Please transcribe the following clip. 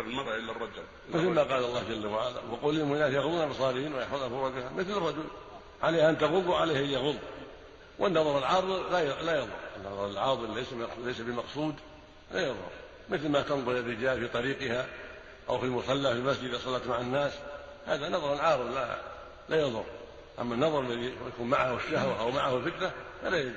المرأة إلا الرجل. مثل ما قال الله جل وعلا وقل للمؤمنات يغضون أبصارهن ويحفظن فروجهن مثل الرجل. عليها أن تغض وعليه أن يغض. والنظر العارض لا لا يضر. النظر العارض ليس ليس بمقصود لا يضر. مثل ما تنظر الرجال في طريقها أو في المصلى في المسجد إذا صلت مع الناس هذا نظر عارض لا لا يضر. أما النظر الذي يكون معه الشهوة أو معه الفتنة فلا يجوز.